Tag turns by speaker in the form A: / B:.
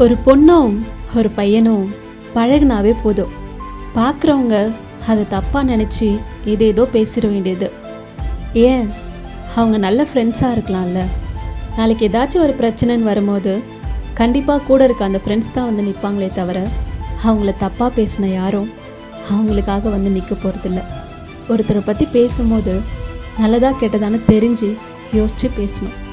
A: ஒரு பொண்ணும் ஒரு பையனும் பழகுனாவே போதும். பார்க்குறவங்க அதை தப்பாக நினச்சி ஏதேதோ பேசிட வேண்டியது. ஏன்? அவங்க நல்ல ஃப்ரெண்ட்ஸாக இருக்கலாம்ல. நாளைக்கு ஏதாச்சும் ஒரு பிரச்சனைன்னு வரும்போது கண்டிப்பாக கூட இருக்க அந்த ஃப்ரெண்ட்ஸ் தான் வந்து நிற்பாங்களே தவிர அவங்கள தப்பாக பேசின யாரும் அவங்களுக்காக வந்து நிற்க போகிறதில்ல ஒருத்தரை பற்றி பேசும்போது நல்லதாக கெட்டதான்னு தெரிஞ்சு யோசித்து பேசணும்.